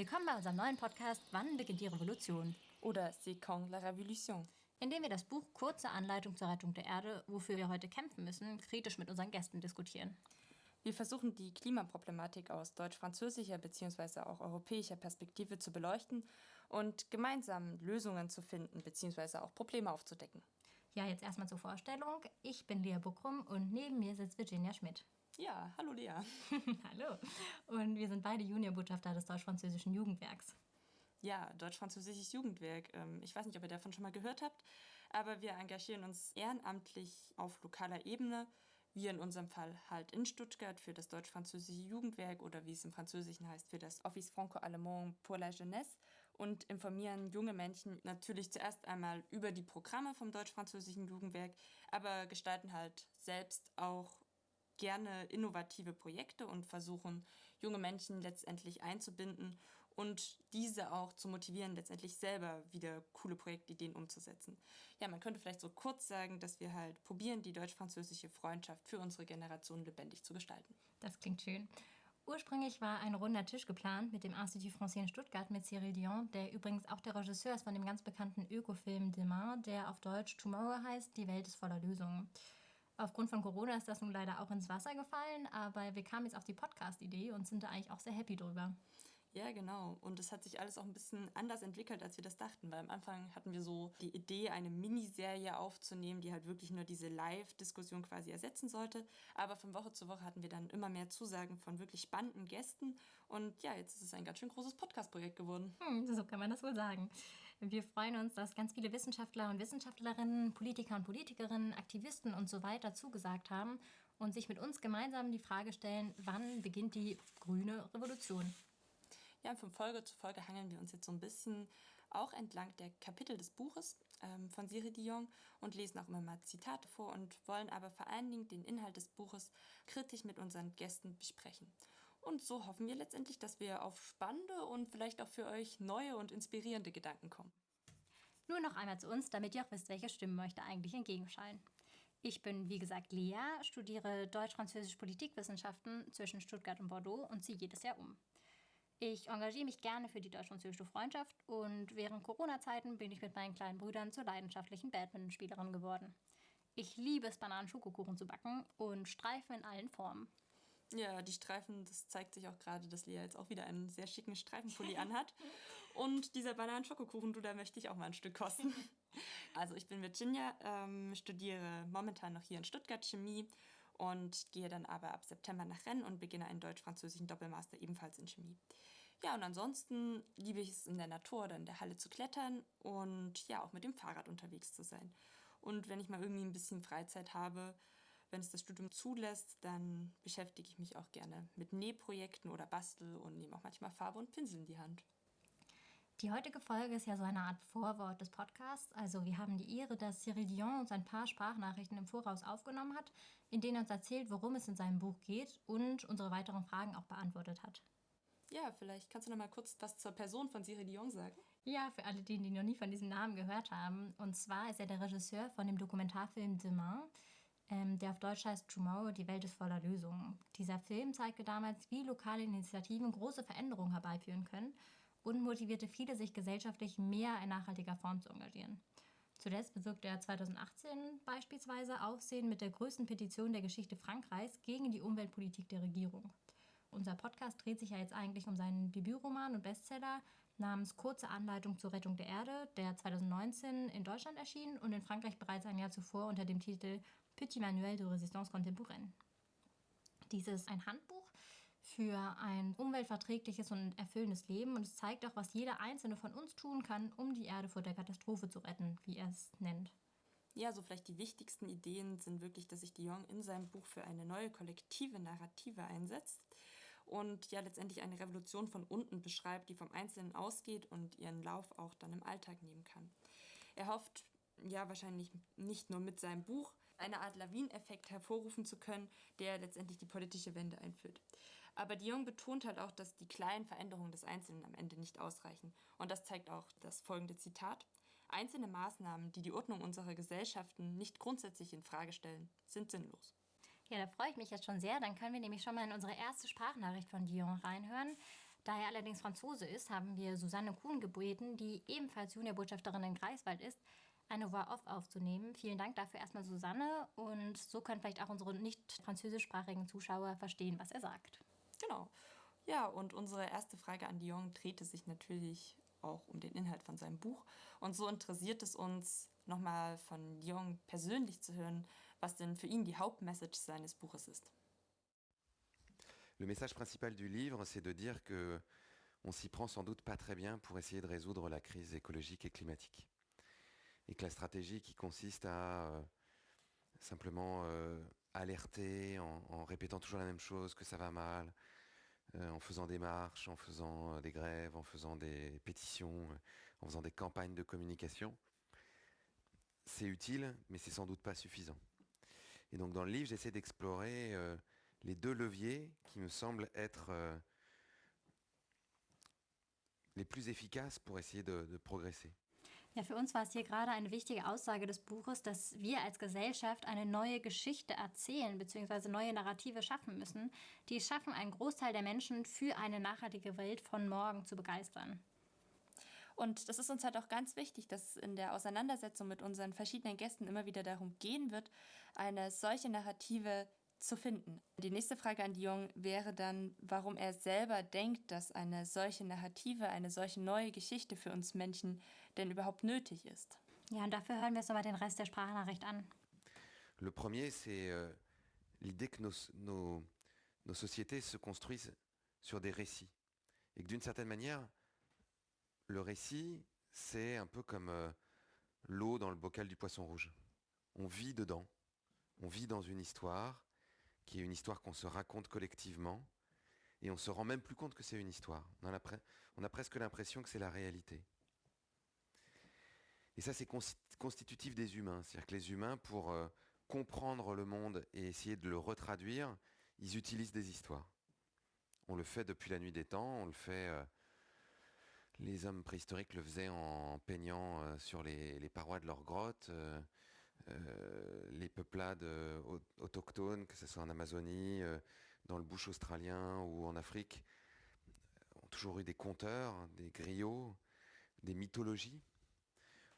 Willkommen bei unserem neuen Podcast Wann beginnt die Revolution? Oder C'est quand la révolution? In dem wir das Buch Kurze Anleitung zur Rettung der Erde, wofür wir heute kämpfen müssen, kritisch mit unseren Gästen diskutieren. Wir versuchen die Klimaproblematik aus deutsch-französischer bzw. auch europäischer Perspektive zu beleuchten und gemeinsam Lösungen zu finden bzw. auch Probleme aufzudecken. Ja, jetzt erstmal zur Vorstellung. Ich bin Lea Buckrum und neben mir sitzt Virginia Schmidt. Ja, hallo Lea. hallo. Und wir sind beide Juniorbotschafter des deutsch-französischen Jugendwerks. Ja, Deutsch-Französisches Jugendwerk. Ähm, ich weiß nicht, ob ihr davon schon mal gehört habt, aber wir engagieren uns ehrenamtlich auf lokaler Ebene wir in unserem Fall halt in Stuttgart für das deutsch-französische Jugendwerk oder wie es im Französischen heißt, für das Office Franco-Allemand pour la Jeunesse und informieren junge Menschen natürlich zuerst einmal über die Programme vom deutsch-französischen Jugendwerk, aber gestalten halt selbst auch gerne innovative Projekte und versuchen, junge Menschen letztendlich einzubinden und diese auch zu motivieren, letztendlich selber wieder coole Projektideen umzusetzen. Ja, man könnte vielleicht so kurz sagen, dass wir halt probieren, die deutsch-französische Freundschaft für unsere Generation lebendig zu gestalten. Das klingt schön. Ursprünglich war ein runder Tisch geplant mit dem Institut Français in Stuttgart mit Cyril Dion, der übrigens auch der Regisseur ist von dem ganz bekannten Ökofilm Demain, der auf Deutsch Tomorrow heißt, Die Welt ist voller Lösungen. Aufgrund von Corona ist das nun leider auch ins Wasser gefallen, aber wir kamen jetzt auf die Podcast-Idee und sind da eigentlich auch sehr happy drüber. Ja, genau. Und es hat sich alles auch ein bisschen anders entwickelt, als wir das dachten. Weil am Anfang hatten wir so die Idee, eine Miniserie aufzunehmen, die halt wirklich nur diese Live-Diskussion quasi ersetzen sollte. Aber von Woche zu Woche hatten wir dann immer mehr Zusagen von wirklich spannenden Gästen. Und ja, jetzt ist es ein ganz schön großes Podcast-Projekt geworden. Hm, so kann man das wohl sagen. Wir freuen uns, dass ganz viele Wissenschaftler und Wissenschaftlerinnen, Politiker und Politikerinnen, Aktivisten und so weiter zugesagt haben und sich mit uns gemeinsam die Frage stellen, wann beginnt die grüne Revolution? Ja, von Folge zu Folge hangeln wir uns jetzt so ein bisschen auch entlang der Kapitel des Buches ähm, von Siri Dion und lesen auch immer mal Zitate vor und wollen aber vor allen Dingen den Inhalt des Buches kritisch mit unseren Gästen besprechen. Und so hoffen wir letztendlich, dass wir auf spannende und vielleicht auch für euch neue und inspirierende Gedanken kommen. Nur noch einmal zu uns, damit ihr auch wisst, welche Stimmen euch da eigentlich entgegenschallen. Ich bin, wie gesagt, Lea, studiere Deutsch-Französisch Politikwissenschaften zwischen Stuttgart und Bordeaux und ziehe jedes Jahr um. Ich engagiere mich gerne für die deutsch-französische Freundschaft und während Corona-Zeiten bin ich mit meinen kleinen Brüdern zur leidenschaftlichen Badmintonspielerin geworden. Ich liebe es, Bananen-Schokokuchen zu backen und Streifen in allen Formen. Ja, die Streifen, das zeigt sich auch gerade, dass Lea jetzt auch wieder einen sehr schicken Streifenpulli anhat. Und dieser Bananen-Schokokuchen, du, da möchte ich auch mal ein Stück kosten. Also ich bin Virginia, ähm, studiere momentan noch hier in Stuttgart Chemie und gehe dann aber ab September nach Rennes und beginne einen deutsch-französischen Doppelmaster ebenfalls in Chemie. Ja, und ansonsten liebe ich es in der Natur oder in der Halle zu klettern und ja, auch mit dem Fahrrad unterwegs zu sein. Und wenn ich mal irgendwie ein bisschen Freizeit habe, wenn es das Studium zulässt, dann beschäftige ich mich auch gerne mit Nähprojekten oder bastel und nehme auch manchmal Farbe und Pinsel in die Hand. Die heutige Folge ist ja so eine Art Vorwort des Podcasts. Also wir haben die Ehre, dass Cyril Dion uns ein paar Sprachnachrichten im Voraus aufgenommen hat, in denen er uns erzählt, worum es in seinem Buch geht und unsere weiteren Fragen auch beantwortet hat. Ja, vielleicht kannst du noch mal kurz was zur Person von Cyril Dion sagen. Ja, für alle, die, die noch nie von diesem Namen gehört haben. Und zwar ist er der Regisseur von dem Dokumentarfilm Demain, ähm, der auf Deutsch heißt Tomorrow, die Welt ist voller Lösungen. Dieser Film zeigte damals, wie lokale Initiativen große Veränderungen herbeiführen können und motivierte viele, sich gesellschaftlich mehr in nachhaltiger Form zu engagieren. Zuletzt bewirkte er 2018 beispielsweise Aufsehen mit der größten Petition der Geschichte Frankreichs gegen die Umweltpolitik der Regierung. Unser Podcast dreht sich ja jetzt eigentlich um seinen Debütroman und Bestseller namens Kurze Anleitung zur Rettung der Erde, der 2019 in Deutschland erschien und in Frankreich bereits ein Jahr zuvor unter dem Titel Petit Manuel de Résistance Contemporaine. Dies ist ein Handbuch, für ein umweltverträgliches und erfüllendes Leben. Und es zeigt auch, was jeder Einzelne von uns tun kann, um die Erde vor der Katastrophe zu retten, wie er es nennt. Ja, so vielleicht die wichtigsten Ideen sind wirklich, dass sich Dion in seinem Buch für eine neue kollektive Narrative einsetzt und ja letztendlich eine Revolution von unten beschreibt, die vom Einzelnen ausgeht und ihren Lauf auch dann im Alltag nehmen kann. Er hofft ja wahrscheinlich nicht nur mit seinem Buch eine Art Lawineffekt hervorrufen zu können, der letztendlich die politische Wende einführt. Aber Dion betont halt auch, dass die kleinen Veränderungen des Einzelnen am Ende nicht ausreichen. Und das zeigt auch das folgende Zitat. Einzelne Maßnahmen, die die Ordnung unserer Gesellschaften nicht grundsätzlich in Frage stellen, sind sinnlos. Ja, da freue ich mich jetzt schon sehr. Dann können wir nämlich schon mal in unsere erste Sprachnachricht von Dion reinhören. Da er allerdings Franzose ist, haben wir Susanne Kuhn gebeten, die ebenfalls Juniorbotschafterin in Greifswald ist, eine Voix-Off aufzunehmen. Vielen Dank dafür erstmal Susanne und so können vielleicht auch unsere nicht französischsprachigen Zuschauer verstehen, was er sagt. Genau. Ja, und unsere erste Frage an Dion drehte sich natürlich auch um den Inhalt von seinem Buch. Und so interessiert es uns, nochmal von Dion persönlich zu hören, was denn für ihn die Hauptmessage seines Buches ist. Le message principal du livre, c'est de dire que on s'y prend sans doute pas très bien pour essayer de résoudre la crise écologique et climatique. Et que la stratégie qui consiste à euh, simplement euh, alerter en, en, répétant toujours la même chose, que ça va mal, en faisant des marches, en faisant euh, des grèves, en faisant des pétitions, euh, en faisant des campagnes de communication, c'est utile, mais c'est sans doute pas suffisant. Et donc dans le livre, j'essaie d'explorer euh, les deux leviers qui me semblent être euh, les plus efficaces pour essayer de progresser. Ja, für uns war es hier gerade eine wichtige Aussage des Buches, dass wir als Gesellschaft eine neue Geschichte erzählen bzw. neue Narrative schaffen müssen, die es schaffen, einen Großteil der Menschen für eine nachhaltige Welt von morgen zu begeistern. Und das ist uns halt auch ganz wichtig, dass in der Auseinandersetzung mit unseren verschiedenen Gästen immer wieder darum gehen wird, eine solche Narrative zu finden. Die nächste Frage an Dion wäre dann, warum er selber denkt, dass eine solche Narrative, eine solche neue Geschichte für uns Menschen denn überhaupt nötig ist. Ja, und dafür hören wir uns nochmal den Rest der Sprachnachricht an. Le premier, c'est euh, l'idée que nos, nos, nos sociétés se construisent sur des récits. Et que d'une certaine manière, le récit, c'est un peu comme euh, l'eau dans le bocal du poisson rouge. On vit dedans, on vit dans une histoire, qui est une histoire qu'on se raconte collectivement, et on se rend même plus compte que c'est une histoire. On a, on a presque l'impression que c'est la réalité. Et ça, c'est constitutif des humains. C'est-à-dire que les humains, pour euh, comprendre le monde et essayer de le retraduire, ils utilisent des histoires. On le fait depuis la nuit des temps, on le fait... Euh, les hommes préhistoriques le faisaient en peignant euh, sur les, parois de leurs grottes. Les peuplades autochtones, que ce soit en Amazonie, dans le bush australien ou en Afrique, ont toujours eu des conteurs, des griots, des mythologies.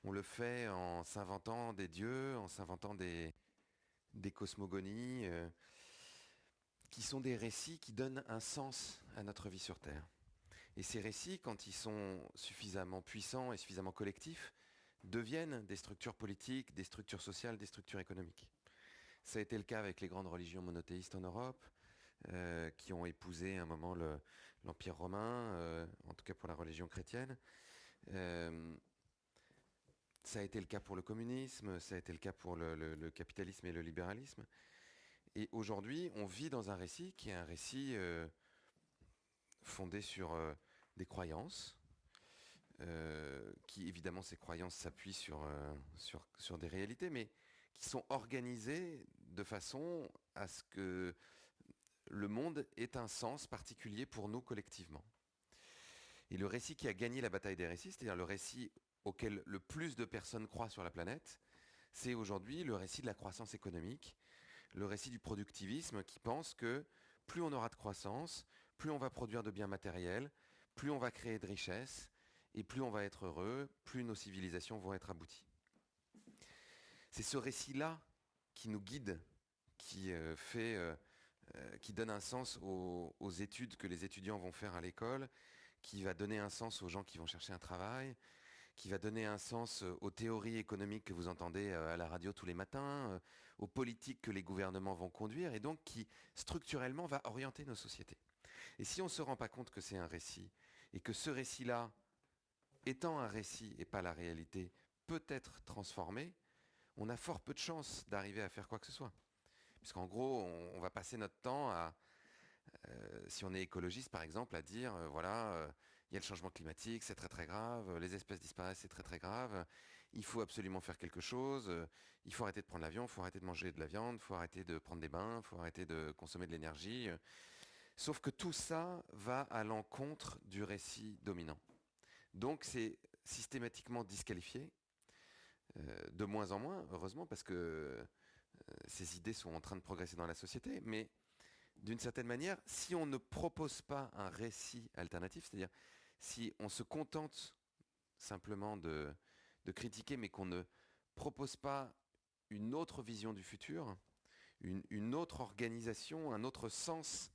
On le fait en s'inventant des dieux, en s'inventant des, cosmogonies, euh, qui sont des récits qui donnent un sens à notre vie sur Terre. Et ces récits, quand ils sont suffisamment puissants et suffisamment collectifs, deviennent des structures politiques, des structures sociales, des structures économiques. Ça a été le cas avec les grandes religions monothéistes en Europe, euh, qui ont épousé un moment l'Empire romain, euh, en tout cas pour la religion chrétienne. Ça a été le cas pour le communisme, ça a été le cas pour le, capitalisme et le libéralisme. Et aujourd'hui, on vit dans un récit qui est un récit euh, fondé sur euh, des croyances, euh, qui évidemment ces croyances s'appuient sur, sur, sur des réalités, mais qui sont organisées de façon à ce que le monde ait un sens particulier pour nous collectivement. Et le récit qui a gagné la bataille des récits, c'est-à-dire le récit auquel le plus de personnes croient sur la planète, c'est aujourd'hui le récit de la croissance économique, le récit du productivisme qui pense que plus on aura de croissance, plus on va produire de biens matériels, plus on va créer de richesses, et plus on va être heureux, plus nos civilisations vont être abouties. C'est ce récit-là qui nous guide, qui euh, fait, euh, euh, qui donne un sens aux, aux, études que les étudiants vont faire à l'école, qui va donner un sens aux gens qui vont chercher un travail, qui va donner un sens aux théories économiques que vous entendez à la radio tous les matins, aux politiques que les gouvernements vont conduire, et donc qui structurellement va orienter nos sociétés. Et si on ne se rend pas compte que c'est un récit, et que ce récit-là étant un récit et pas la réalité, peut être transformé, on a fort peu de chances d'arriver à faire quoi que ce soit. Puisqu'en gros, on, va passer notre temps à, euh, si on est écologiste par exemple, à dire, euh, voilà, euh, il y a le changement climatique, c'est très très grave, les espèces disparaissent, c'est très très grave, il faut absolument faire quelque chose, il faut arrêter de prendre l'avion, il faut arrêter de manger de la viande, il faut arrêter de prendre des bains, il faut arrêter de consommer de l'énergie. Sauf que tout ça va à l'encontre du récit dominant. Donc c'est systématiquement disqualifié, euh, de moins en moins, heureusement, parce que euh, ces idées sont en train de progresser dans la société, mais d'une certaine manière, si on ne propose pas un récit alternatif, c'est-à-dire si on se contente simplement de, critiquer, mais qu'on ne propose pas une autre vision du futur, une, une, autre organisation, un autre sens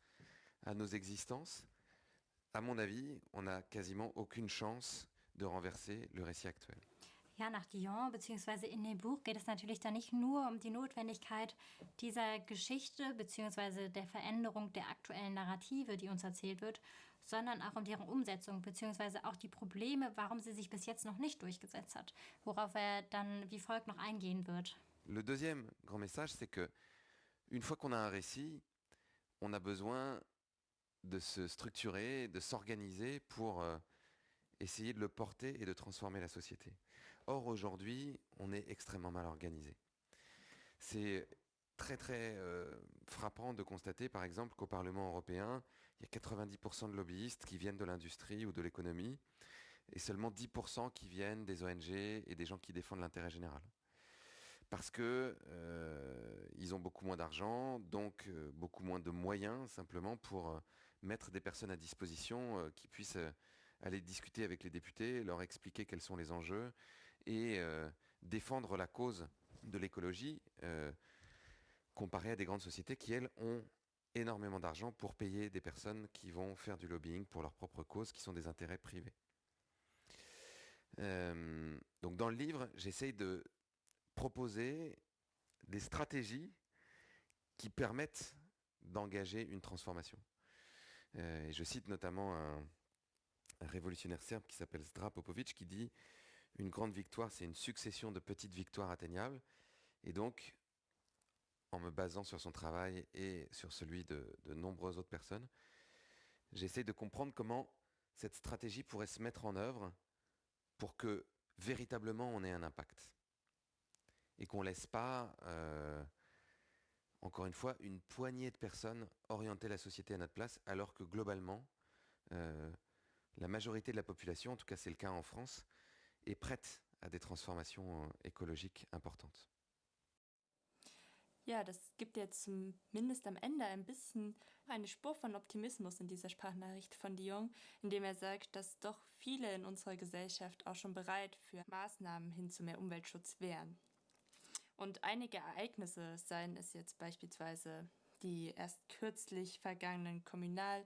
à nos existences, à mon avis, on n'a quasiment aucune chance de renverser le récit actuel. Ja, nach Guillaume bzw. in dem Buch geht es natürlich dann nicht nur um die Notwendigkeit dieser Geschichte bzw. der Veränderung der aktuellen Narrative, die uns erzählt wird, sondern auch um deren Umsetzung bzw. auch die Probleme, warum sie sich bis jetzt noch nicht durchgesetzt hat, worauf er dann wie folgt noch eingehen wird. Le deuxième grand message, c'est que une fois qu'on a un récit, on a besoin de se structurer, de s'organiser pour euh, essayer de le porter et de transformer la société. Or, aujourd'hui, on est extrêmement mal organisé. C'est très très euh, frappant de constater, par exemple, qu'au Parlement européen, il y a 90% de lobbyistes qui viennent de l'industrie ou de l'économie, et seulement 10% qui viennent des ONG et des gens qui défendent l'intérêt général. Parce que euh, ils ont beaucoup moins d'argent, donc euh, beaucoup moins de moyens simplement pour euh, mettre des personnes à disposition qui puissent aller discuter avec les députés, leur expliquer quels sont les enjeux et défendre la cause de l'écologie comparé à des grandes sociétés qui, elles, ont énormément d'argent pour payer des personnes qui vont faire du lobbying pour leur propre cause, qui sont des intérêts privés. Euh, donc dans le livre, j'essaye de proposer des stratégies qui permettent d'engager une transformation. Euh, et je cite notamment un, un révolutionnaire serbe qui s'appelle Zdra Popovic qui dit une grande victoire, c'est une succession de petites victoires atteignables. Et donc, en me basant sur son travail et sur celui de, de nombreuses autres personnes, j'essaie de comprendre comment cette stratégie pourrait se mettre en œuvre pour que véritablement on ait un impact. Et qu'on ne laisse pas, euh, encore une fois, une poignée de personnes orienter la société à notre place, alors que globalement, euh, la majorité de la population, en tout cas c'est le cas en France, est prête à des transformations euh, écologiques importantes. Ja, das gibt jetzt zumindest am Ende ein bisschen eine Spur von Optimismus in dieser Sprachnachricht von Dion, indem er sagt, dass doch viele in unserer Gesellschaft auch schon bereit für Maßnahmen hin zu mehr Umweltschutz wären. Und einige Ereignisse, seien es jetzt beispielsweise die erst kürzlich vergangenen Kommunal-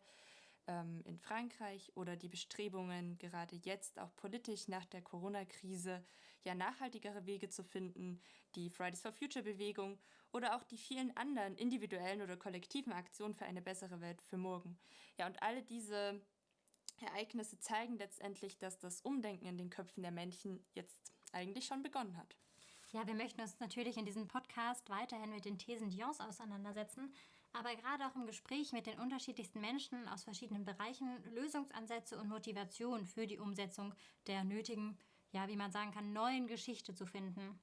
ähm, in Frankreich oder die Bestrebungen, gerade jetzt auch politisch nach der Corona-Krise, ja nachhaltigere Wege zu finden, die Fridays for Future-Bewegung oder auch die vielen anderen individuellen oder kollektiven Aktionen für eine bessere Welt für morgen. Ja, und alle diese Ereignisse zeigen letztendlich, dass das Umdenken in den Köpfen der Menschen jetzt eigentlich schon begonnen hat. Ja, wir möchten uns natürlich in diesem Podcast weiterhin mit den Thesen Dions auseinandersetzen, aber gerade auch im Gespräch mit den unterschiedlichsten Menschen aus verschiedenen Bereichen Lösungsansätze und Motivation für die Umsetzung der nötigen, ja, wie man sagen kann, neuen Geschichte zu finden.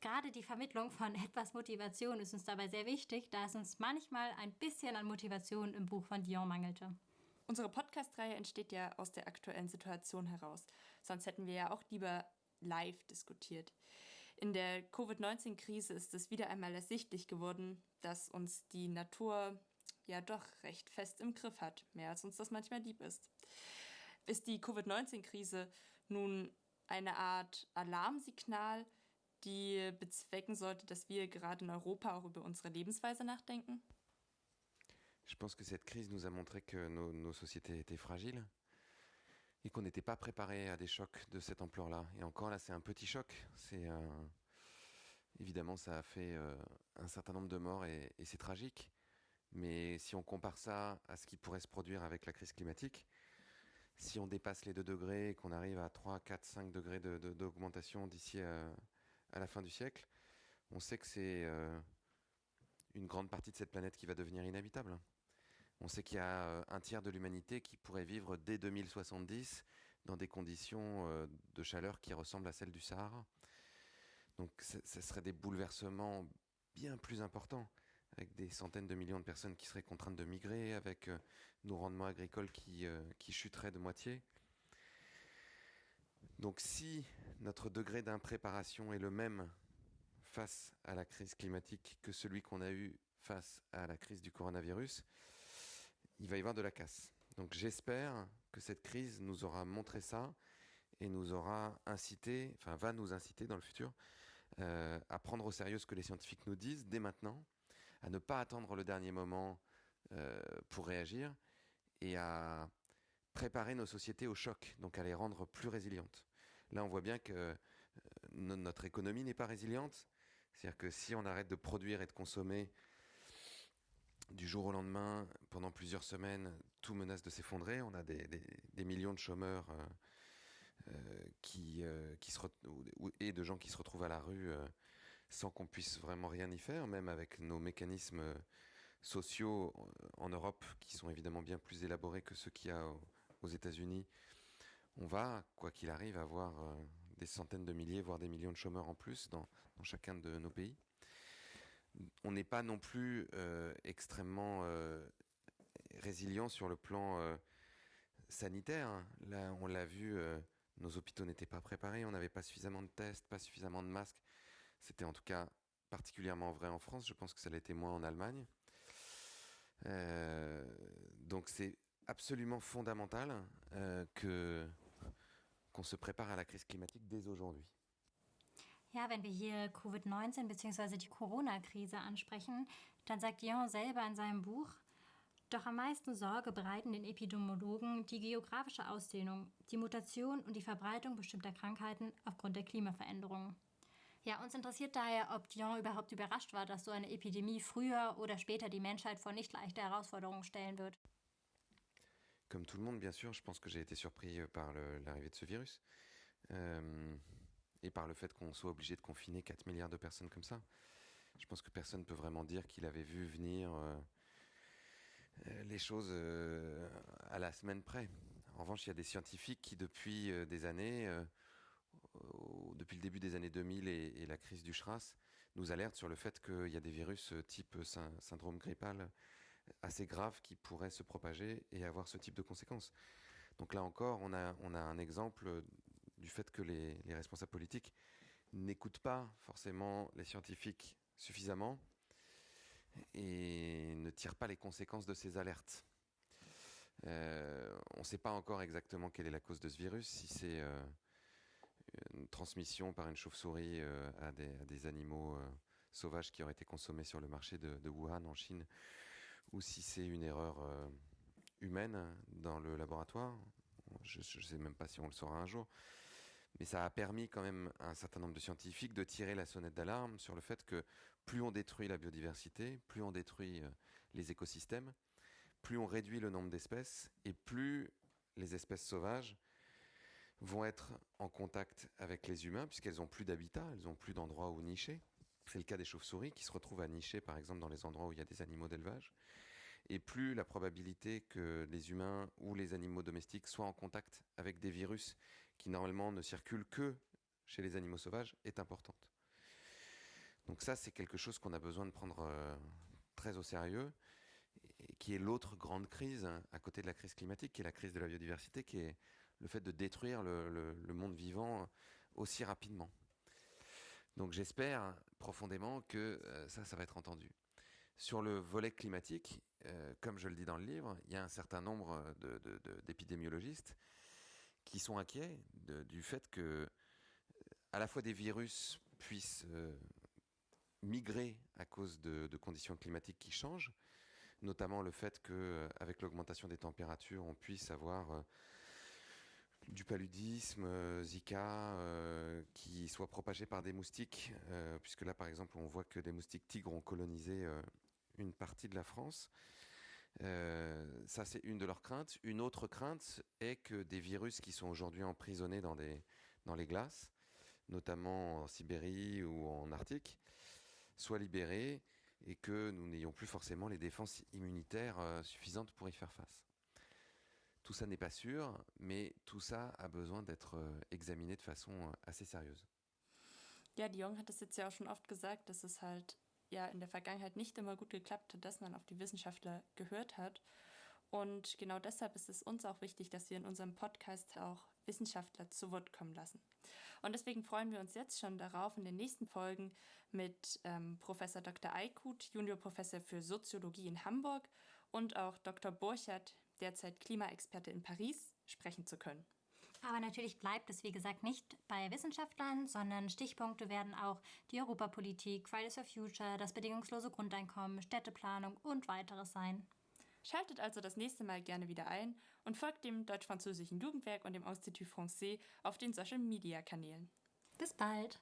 Gerade die Vermittlung von etwas Motivation ist uns dabei sehr wichtig, da es uns manchmal ein bisschen an Motivation im Buch von Dion mangelte. Unsere Podcast-Reihe entsteht ja aus der aktuellen Situation heraus. Sonst hätten wir ja auch lieber live diskutiert. In der Covid-19-Krise ist es wieder einmal ersichtlich geworden, dass uns die Natur ja doch recht fest im Griff hat, mehr als uns das manchmal lieb ist. Ist die Covid-19-Krise nun eine Art Alarmsignal, die bezwecken sollte, dass wir gerade in Europa auch über unsere Lebensweise nachdenken? Je pense que cette crise nous a montré que nos, nos sociétés étaient fragiles et qu'on n'était pas préparé à des chocs de cette ampleur-là. Et encore là, c'est un petit choc. C'est euh, évidemment, ça a fait euh, un certain nombre de morts et, et c'est tragique. Mais si on compare ça à ce qui pourrait se produire avec la crise climatique, si on dépasse les 2 degrés et qu'on arrive à 3, 4, 5 degrés d'augmentation d'ici à, à, la fin du siècle, on sait que c'est euh, une grande partie de cette planète qui va devenir inhabitable. On sait qu'il y a euh, un tiers de l'humanité qui pourrait vivre dès 2070 dans des conditions euh, de chaleur qui ressemblent à celles du Sahara. Donc ce serait des bouleversements bien plus importants, avec des centaines de millions de personnes qui seraient contraintes de migrer, avec euh, nos rendements agricoles qui, qui chuteraient de moitié. Donc si notre degré d'impréparation est le même face à la crise climatique que celui qu'on a eu face à la crise du coronavirus, il va y avoir de la casse. Donc j'espère que cette crise nous aura montré ça et nous aura incité, enfin va nous inciter dans le futur euh, à prendre au sérieux ce que les scientifiques nous disent dès maintenant, à ne pas attendre le dernier moment euh, pour réagir et à préparer nos sociétés au choc, donc à les rendre plus résilientes. Là, on voit bien que euh, notre économie n'est pas résiliente. C'est-à-dire que si on arrête de produire et de consommer du jour au lendemain, pendant plusieurs semaines, tout menace de s'effondrer. On a des, millions de chômeurs euh, qui, et de gens qui se retrouvent à la rue sans qu'on puisse vraiment rien y faire, même avec nos mécanismes sociaux en Europe qui sont évidemment bien plus élaborés que ceux qu'il y a aux États-Unis. On va, quoi qu'il arrive, avoir des centaines de milliers, voire des millions de chômeurs en plus dans, chacun de nos pays. On n'est pas non plus euh, extrêmement euh, résilient sur le plan euh, sanitaire. Là, on l'a vu, nos hôpitaux n'étaient pas préparés, on n'avait pas suffisamment de tests, pas suffisamment de masques. C'était en tout cas particulièrement vrai en France, je pense que ça l'était moins en Allemagne. donc c'est absolument fondamental que qu'on se prépare à la crise climatique dès aujourd'hui. Ja, wenn wir hier Covid-19 bzw. die Corona-Krise ansprechen, dann sagt Dion selber in seinem Buch, doch am meisten Sorge bereiten den Epidemiologen die geografische Ausdehnung, die Mutation und die Verbreitung bestimmter Krankheiten aufgrund der Klimaveränderungen. Ja, uns interessiert daher, ob Dion überhaupt überrascht war, dass so eine Epidemie früher oder später die Menschheit vor nicht leichte Herausforderungen stellen wird. comme tout le monde, bien sûr, je pense que j'ai été surpris euh, par l'arrivée de ce virus euh, et par le fait qu'on soit obligé de confiner 4 milliards de personnes comme ça. Je pense que personne ne peut vraiment dire qu'il avait vu venir euh, les choses à la semaine près. En revanche, il y a des scientifiques qui, depuis des années, depuis le début des années 2000 et, la crise du SRAS, nous alertent sur le fait qu'il y a des virus type syndrome grippal assez graves qui pourraient se propager et avoir ce type de conséquences. Donc là encore, on a, on a un exemple du fait que les, responsables politiques n'écoutent pas forcément les scientifiques suffisamment et ne tirent pas les conséquences de ces alertes. Euh, on ne sait pas encore exactement quelle est la cause de ce virus, si c'est euh, une transmission par une chauve-souris euh, à, des, animaux sauvages qui auraient été consommés sur le marché de, de Wuhan en Chine, ou si c'est une erreur euh, humaine dans le laboratoire. Je ne sais même pas si on le saura un jour. Mais ça a permis quand même à un certain nombre de scientifiques de tirer la sonnette d'alarme sur le fait que plus on détruit la biodiversité, plus on détruit euh, les écosystèmes, plus on réduit le nombre d'espèces et plus les espèces sauvages vont être en contact avec les humains puisqu'elles n'ont plus d'habitat, elles n'ont plus d'endroits où nicher. C'est le cas des chauves-souris qui se retrouvent à nicher par exemple dans les endroits où il y a des animaux d'élevage et plus la probabilité que les humains ou les animaux domestiques soient en contact avec des virus qui normalement ne circulent que chez les animaux sauvages est importante. Donc ça, c'est quelque chose qu'on a besoin de prendre euh, très au sérieux, qui est l'autre grande crise hein, à côté de la crise climatique, qui est la crise de la biodiversité, qui est le fait de détruire le, monde vivant aussi rapidement. Donc j'espère profondément que euh, ça, ça va être entendu. Sur le volet climatique, euh, comme je le dis dans le livre, il y a un certain nombre d'épidémiologistes qui sont inquiets du fait que à la fois des virus puissent euh, migrer à cause de, conditions climatiques qui changent, notamment le fait qu'avec euh, l'augmentation des températures, on puisse avoir du paludisme, Zika, qui soit propagé par des moustiques, puisque là, par exemple, on voit que des moustiques tigres ont colonisé une partie de la France. Euh, ça, c'est une de leurs craintes. Une autre crainte est que des virus qui sont aujourd'hui emprisonnés dans, les glaces, notamment en Sibérie ou en Arctique, soient libérés et que nous n'ayons plus forcément les défenses immunitaires euh, suffisantes pour y faire face. Tout ça n'est pas sûr, mais tout ça a besoin d'être euh, examiné de façon assez sérieuse. Ja, Dion hat es jetzt ja auch schon oft gesagt, dass es halt ja in der Vergangenheit nicht immer gut geklappt hat, dass man auf die Wissenschaftler gehört hat. Und genau deshalb ist es uns auch wichtig, dass wir in unserem Podcast auch Wissenschaftler zu Wort kommen lassen. Und deswegen freuen wir uns jetzt schon darauf, in den nächsten Folgen mit ähm, Professor Dr. Eikut, Juniorprofessor für Soziologie in Hamburg und auch Dr. Burchert, derzeit Klimaexperte in Paris, sprechen zu können. Aber natürlich bleibt es, wie gesagt, nicht bei Wissenschaftlern, sondern Stichpunkte werden auch die Europapolitik, Fridays for Future, das bedingungslose Grundeinkommen, Städteplanung und weiteres sein. Schaltet also das nächste Mal gerne wieder ein und folgt dem Deutsch-Französischen Jugendwerk und dem Institut Français auf den Social-Media-Kanälen. Bis bald!